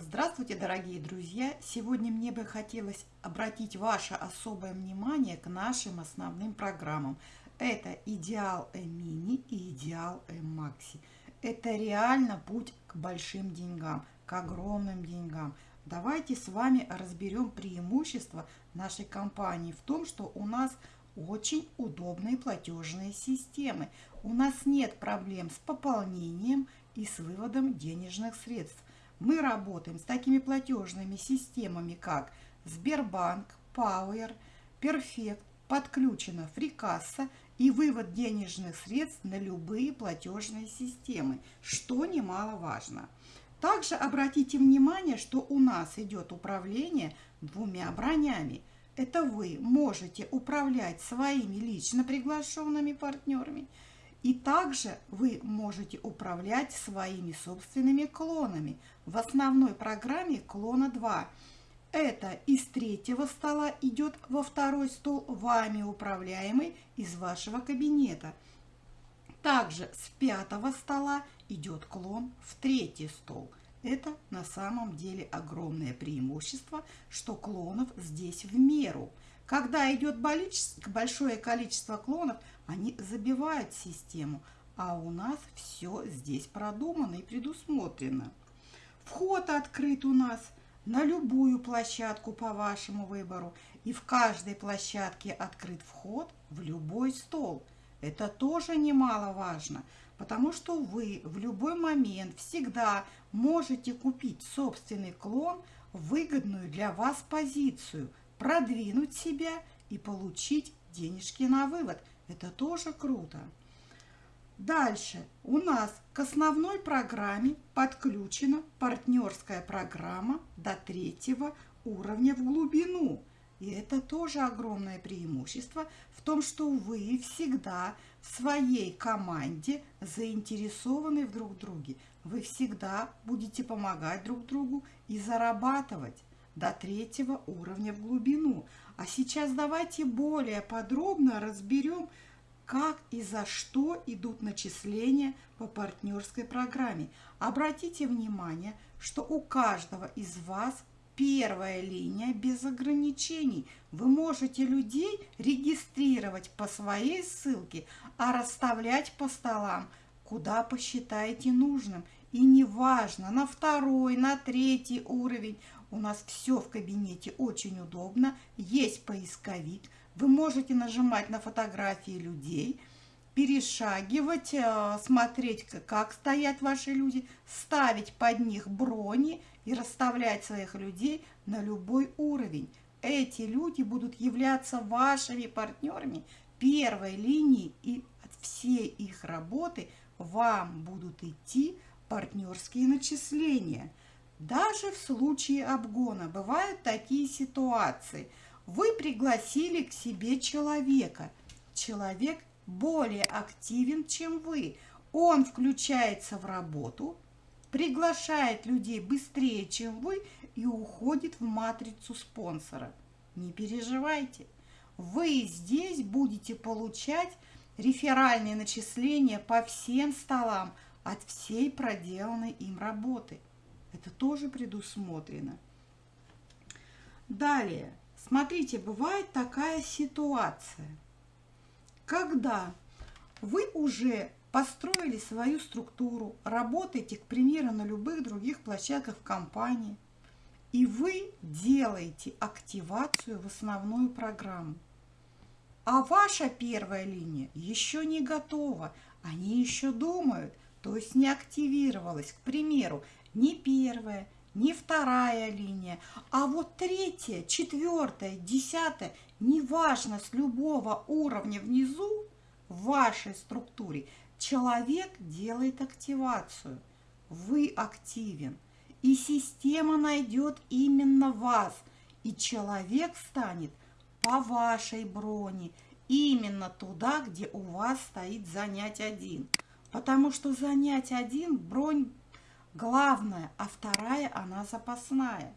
Здравствуйте, дорогие друзья! Сегодня мне бы хотелось обратить ваше особое внимание к нашим основным программам. Это Идеал М-Мини и Идеал М-Макси. Это реально путь к большим деньгам, к огромным деньгам. Давайте с вами разберем преимущества нашей компании в том, что у нас очень удобные платежные системы. У нас нет проблем с пополнением и с выводом денежных средств. Мы работаем с такими платежными системами, как Сбербанк, Power, Perfect, подключена фрикасса и вывод денежных средств на любые платежные системы, что немаловажно. Также обратите внимание, что у нас идет управление двумя бронями. Это вы можете управлять своими лично приглашенными партнерами – и также вы можете управлять своими собственными клонами. В основной программе клона 2. Это из третьего стола идет во второй стол, вами управляемый из вашего кабинета. Также с пятого стола идет клон в третий стол. Это на самом деле огромное преимущество, что клонов здесь в меру. Когда идет большое количество клонов, они забивают систему, а у нас все здесь продумано и предусмотрено. Вход открыт у нас на любую площадку по вашему выбору, и в каждой площадке открыт вход в любой стол. Это тоже немаловажно, потому что вы в любой момент всегда можете купить собственный клон выгодную для вас позицию, продвинуть себя и получить денежки на вывод – это тоже круто. Дальше у нас к основной программе подключена партнерская программа до третьего уровня в глубину. И это тоже огромное преимущество в том, что вы всегда в своей команде заинтересованы в друг друге. Вы всегда будете помогать друг другу и зарабатывать до третьего уровня в глубину. А сейчас давайте более подробно разберем, как и за что идут начисления по партнерской программе. Обратите внимание, что у каждого из вас первая линия без ограничений. Вы можете людей регистрировать по своей ссылке, а расставлять по столам, куда посчитаете нужным. И неважно, на второй, на третий уровень, у нас все в кабинете очень удобно. Есть поисковик. Вы можете нажимать на фотографии людей, перешагивать, э, смотреть, как стоят ваши люди, ставить под них брони и расставлять своих людей на любой уровень. Эти люди будут являться вашими партнерами первой линии, и от всей их работы вам будут идти партнерские начисления – даже в случае обгона бывают такие ситуации. Вы пригласили к себе человека. Человек более активен, чем вы. Он включается в работу, приглашает людей быстрее, чем вы, и уходит в матрицу спонсора. Не переживайте. Вы здесь будете получать реферальные начисления по всем столам от всей проделанной им работы. Это тоже предусмотрено. Далее, смотрите, бывает такая ситуация, когда вы уже построили свою структуру, работаете, к примеру, на любых других площадках в компании, и вы делаете активацию в основную программу. А ваша первая линия еще не готова, они еще думают, то есть не активировалась. К примеру, не первая, не вторая линия, а вот третья, четвертая, десятая, неважно с любого уровня внизу в вашей структуре, человек делает активацию. Вы активен, и система найдет именно вас, и человек станет по вашей броне, именно туда, где у вас стоит занять один. Потому что занять один бронь главная, а вторая она запасная.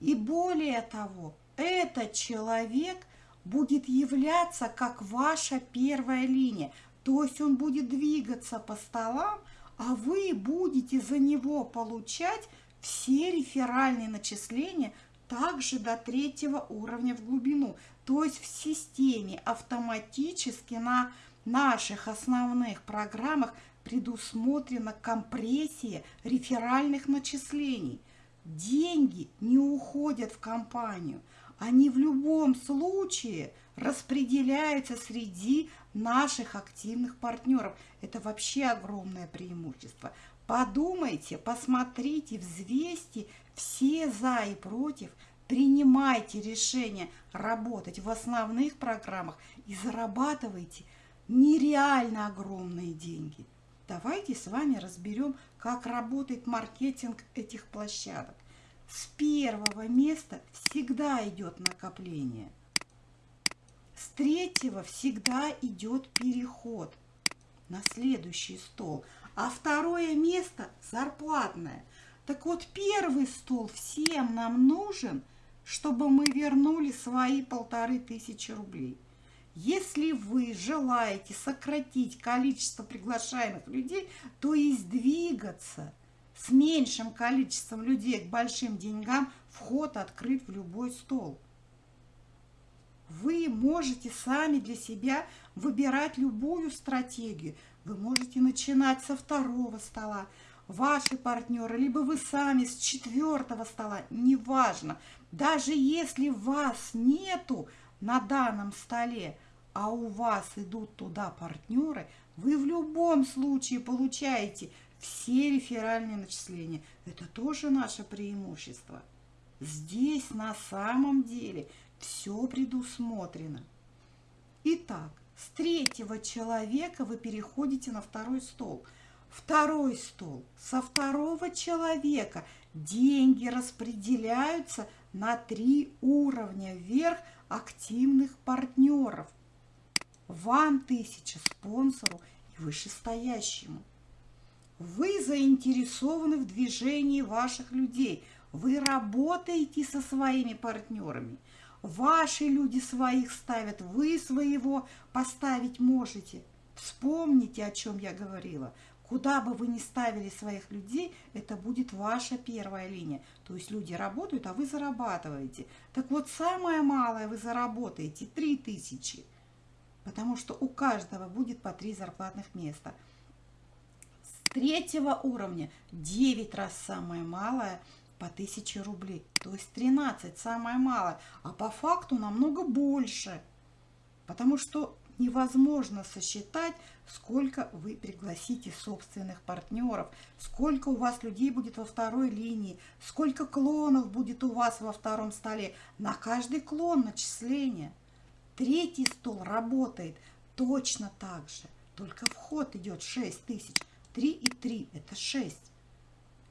И более того, этот человек будет являться как ваша первая линия. То есть он будет двигаться по столам, а вы будете за него получать все реферальные начисления также до третьего уровня в глубину. То есть в системе автоматически на наших основных программах предусмотрена компрессия реферальных начислений. Деньги не уходят в компанию, они в любом случае распределяются среди наших активных партнеров. Это вообще огромное преимущество. Подумайте, посмотрите, взвесьте все за и против, принимайте решение работать в основных программах и зарабатывайте нереально огромные деньги. Давайте с вами разберем, как работает маркетинг этих площадок. С первого места всегда идет накопление. С третьего всегда идет переход на следующий стол. А второе место зарплатное. Так вот, первый стол всем нам нужен, чтобы мы вернули свои полторы тысячи рублей. Если вы желаете сократить количество приглашаемых людей, то есть двигаться с меньшим количеством людей к большим деньгам, вход открыт в любой стол. Вы можете сами для себя выбирать любую стратегию. Вы можете начинать со второго стола, ваши партнеры, либо вы сами с четвертого стола, неважно. Даже если вас нету на данном столе, а у вас идут туда партнеры, вы в любом случае получаете все реферальные начисления. Это тоже наше преимущество. Здесь на самом деле все предусмотрено. Итак, с третьего человека вы переходите на второй стол. Второй стол. Со второго человека деньги распределяются на три уровня вверх активных партнеров. Вам тысяча спонсору и вышестоящему. Вы заинтересованы в движении ваших людей. Вы работаете со своими партнерами. Ваши люди своих ставят, вы своего поставить можете. Вспомните, о чем я говорила. Куда бы вы ни ставили своих людей, это будет ваша первая линия. То есть люди работают, а вы зарабатываете. Так вот, самое малое вы заработаете – 3000 потому что у каждого будет по три зарплатных места. С третьего уровня 9 раз самое малое по 1000 рублей, то есть 13 самое малое, а по факту намного больше, потому что невозможно сосчитать, сколько вы пригласите собственных партнеров, сколько у вас людей будет во второй линии, сколько клонов будет у вас во втором столе, на каждый клон начисление – Третий стол работает точно так же, только вход идет 6 тысяч. 3 и 3 – это 6.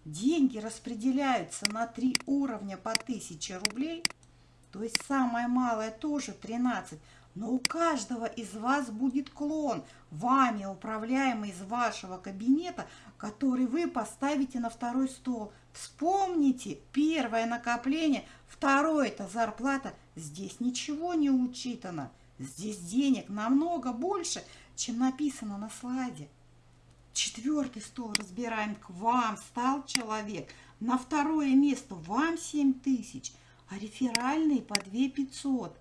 Деньги распределяются на 3 уровня по 1000 рублей, то есть самое малое тоже 13. Но у каждого из вас будет клон, вами управляемый из вашего кабинета, который вы поставите на второй стол. Вспомните, первое накопление, второе – это зарплата – Здесь ничего не учитано. Здесь денег намного больше, чем написано на слайде. Четвертый стол разбираем. К вам стал человек. На второе место вам 7 тысяч, а реферальные по 2 500.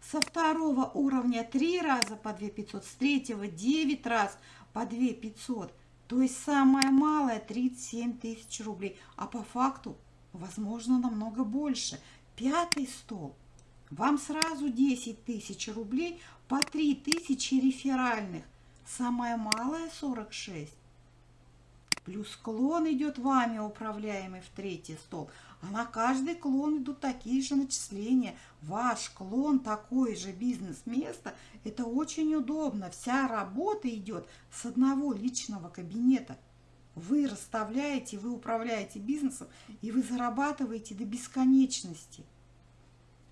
Со второго уровня 3 раза по 2 500, с третьего 9 раз по 2 500. То есть самое малое 37 тысяч рублей, а по факту, возможно, намного больше. Пятый стол – вам сразу 10 тысяч рублей по 3 тысячи реферальных. Самое малое 46. Плюс клон идет вами управляемый в третий стол. А на каждый клон идут такие же начисления. Ваш клон такое же бизнес-место. Это очень удобно. Вся работа идет с одного личного кабинета. Вы расставляете, вы управляете бизнесом, и вы зарабатываете до бесконечности.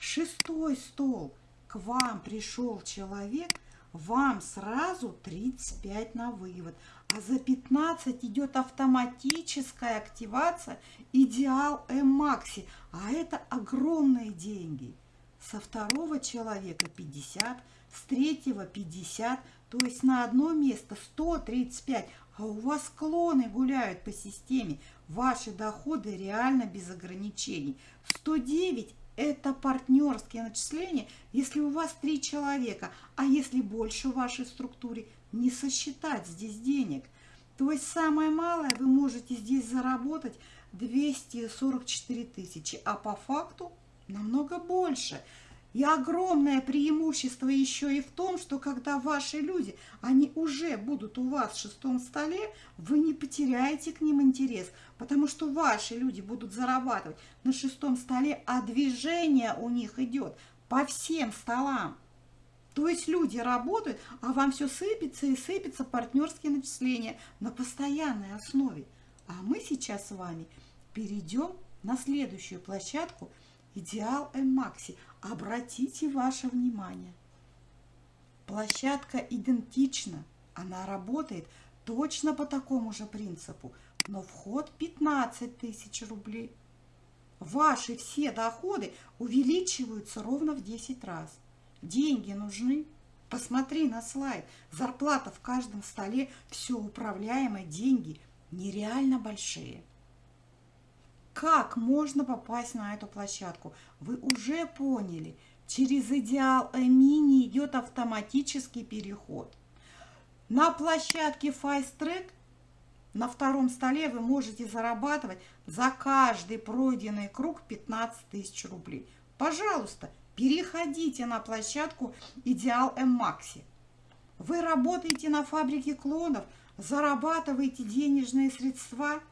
Шестой стол. К вам пришел человек, вам сразу 35 на вывод. А за 15 идет автоматическая активация Идеал М-Макси. А это огромные деньги. Со второго человека 50, с третьего 50, то есть на одно место 135, а у вас клоны гуляют по системе. Ваши доходы реально без ограничений. 109 – это партнерские начисления, если у вас три человека, а если больше в вашей структуре, не сосчитать здесь денег. То есть самое малое вы можете здесь заработать 244 тысячи, а по факту намного больше – и огромное преимущество еще и в том, что когда ваши люди, они уже будут у вас в шестом столе, вы не потеряете к ним интерес, потому что ваши люди будут зарабатывать на шестом столе, а движение у них идет по всем столам. То есть люди работают, а вам все сыпется и сыпется партнерские начисления на постоянной основе. А мы сейчас с вами перейдем на следующую площадку – Идеал М-Макси. Обратите ваше внимание. Площадка идентична. Она работает точно по такому же принципу, но вход 15 тысяч рублей. Ваши все доходы увеличиваются ровно в 10 раз. Деньги нужны. Посмотри на слайд. Зарплата в каждом столе, все управляемое, деньги нереально большие. Как можно попасть на эту площадку? Вы уже поняли, через идеал мини идет автоматический переход. На площадке Fast Track на втором столе вы можете зарабатывать за каждый пройденный круг 15 тысяч рублей. Пожалуйста, переходите на площадку Идеал М-Макси. Вы работаете на фабрике клонов, зарабатываете денежные средства –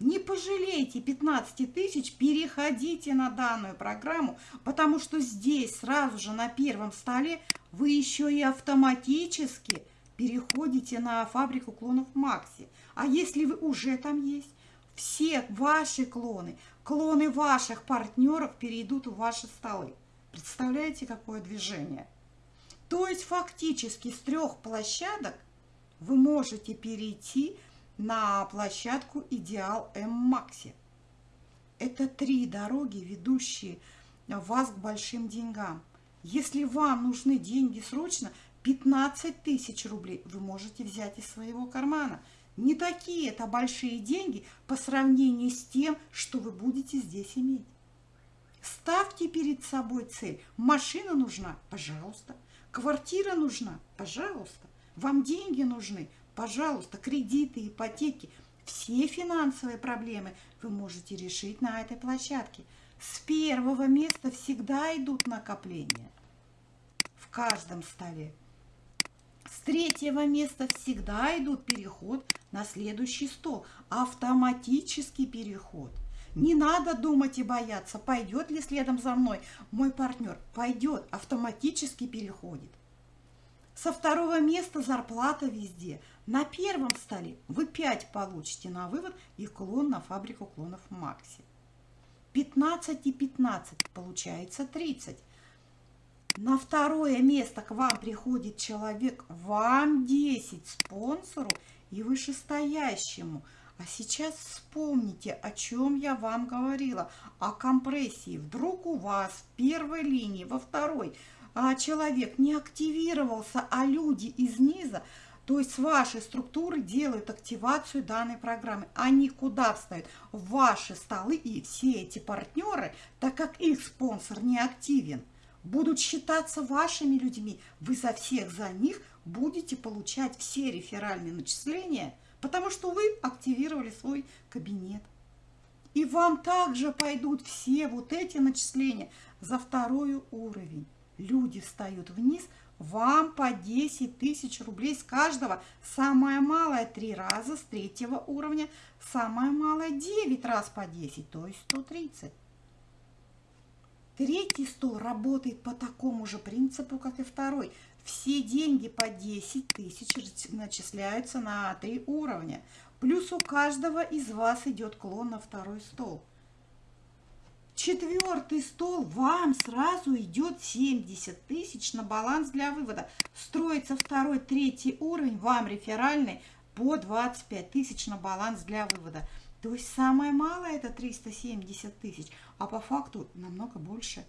не пожалейте 15 тысяч, переходите на данную программу, потому что здесь сразу же на первом столе вы еще и автоматически переходите на фабрику клонов Макси. А если вы уже там есть, все ваши клоны, клоны ваших партнеров перейдут в ваши столы. Представляете, какое движение? То есть фактически с трех площадок вы можете перейти на площадку «Идеал М-Макси». Это три дороги, ведущие вас к большим деньгам. Если вам нужны деньги срочно, 15 тысяч рублей вы можете взять из своего кармана. Не такие это большие деньги по сравнению с тем, что вы будете здесь иметь. Ставьте перед собой цель. Машина нужна? Пожалуйста. Квартира нужна? Пожалуйста. Вам деньги нужны? Пожалуйста, кредиты, ипотеки, все финансовые проблемы вы можете решить на этой площадке. С первого места всегда идут накопления в каждом столе. С третьего места всегда идут переход на следующий стол. Автоматический переход. Не надо думать и бояться, пойдет ли следом за мной мой партнер. Пойдет, автоматически переходит. Со второго места зарплата везде. На первом столе вы 5 получите на вывод и клон на фабрику клонов Макси. 15 и 15 получается 30. На второе место к вам приходит человек, вам 10 спонсору и вышестоящему. А сейчас вспомните, о чем я вам говорила, о компрессии. Вдруг у вас в первой линии, во второй – а человек не активировался, а люди из низа, то есть с вашей структуры делают активацию данной программы. Они куда встают? В ваши столы и все эти партнеры, так как их спонсор не активен, будут считаться вашими людьми. Вы за всех за них будете получать все реферальные начисления, потому что вы активировали свой кабинет. И вам также пойдут все вот эти начисления за второй уровень люди встают вниз, вам по 10 тысяч рублей с каждого. Самое малое 3 раза с третьего уровня, самое малое 9 раз по 10, то есть 130. Третий стол работает по такому же принципу, как и второй. Все деньги по 10 тысяч начисляются на 3 уровня. Плюс у каждого из вас идет клон на второй стол. Четвертый стол вам сразу идет 70 тысяч на баланс для вывода. Строится второй, третий уровень, вам реферальный по 25 тысяч на баланс для вывода. То есть самое малое это 370 тысяч, а по факту намного больше.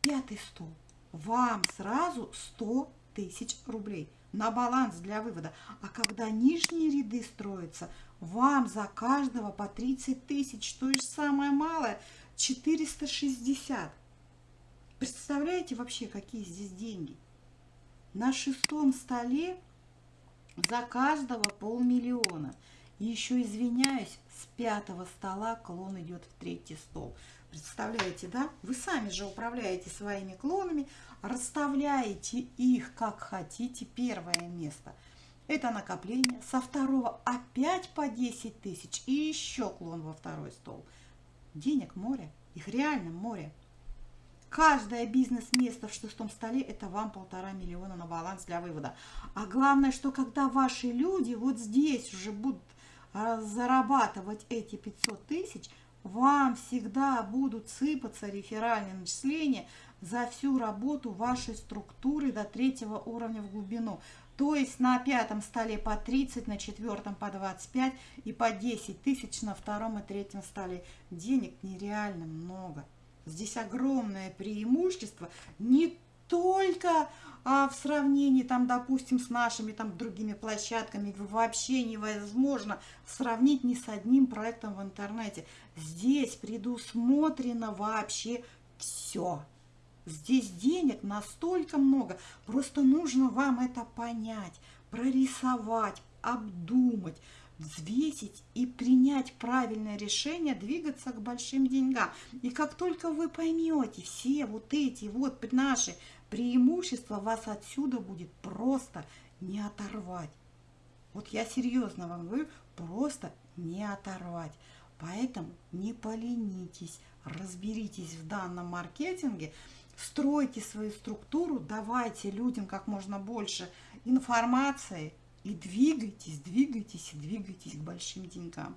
Пятый стол. Вам сразу 100 тысяч рублей. на баланс для вывода. А когда нижние ряды строятся, вам за каждого по 30 тысяч, то есть самое малое, 460. Представляете вообще, какие здесь деньги? На шестом столе за каждого полмиллиона. И еще извиняюсь, с пятого стола клон идет в третий стол. Представляете, да? Вы сами же управляете своими клонами, расставляете их как хотите. Первое место – это накопление. Со второго опять по 10 тысяч и еще клон во второй стол. Денег море, их реально море. Каждое бизнес-место в шестом столе – это вам полтора миллиона на баланс для вывода. А главное, что когда ваши люди вот здесь уже будут а, зарабатывать эти 500 тысяч, вам всегда будут сыпаться реферальные начисления за всю работу вашей структуры до третьего уровня в глубину. То есть на пятом столе по 30, на четвертом по 25 и по 10 тысяч на втором и третьем столе. Денег нереально много. Здесь огромное преимущество не только а, в сравнении, там, допустим, с нашими там другими площадками вообще невозможно сравнить ни с одним проектом в интернете. Здесь предусмотрено вообще все. Здесь денег настолько много, просто нужно вам это понять, прорисовать, обдумать взвесить и принять правильное решение, двигаться к большим деньгам. И как только вы поймете все вот эти вот наши преимущества, вас отсюда будет просто не оторвать. Вот я серьезно вам говорю, просто не оторвать. Поэтому не поленитесь, разберитесь в данном маркетинге, стройте свою структуру, давайте людям как можно больше информации, и двигайтесь, двигайтесь и двигайтесь к большим деньгам.